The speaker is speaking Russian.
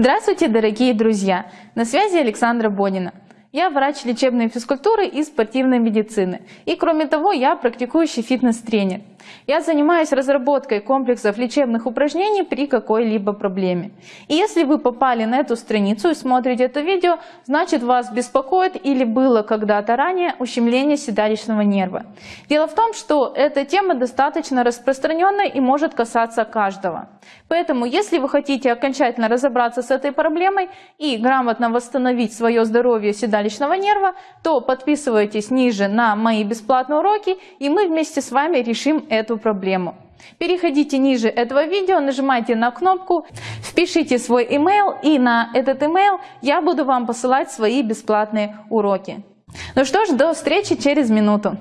Здравствуйте, дорогие друзья! На связи Александра Бодина. Я врач лечебной физкультуры и спортивной медицины. И кроме того, я практикующий фитнес-тренер. Я занимаюсь разработкой комплексов лечебных упражнений при какой-либо проблеме. И если вы попали на эту страницу и смотрите это видео, значит вас беспокоит или было когда-то ранее ущемление седалищного нерва. Дело в том, что эта тема достаточно распространенная и может касаться каждого. Поэтому, если вы хотите окончательно разобраться с этой проблемой и грамотно восстановить свое здоровье седалищного нерва, то подписывайтесь ниже на мои бесплатные уроки, и мы вместе с вами решим эту проблему. Переходите ниже этого видео, нажимайте на кнопку, впишите свой email и на этот email я буду вам посылать свои бесплатные уроки. Ну что ж, до встречи через минуту.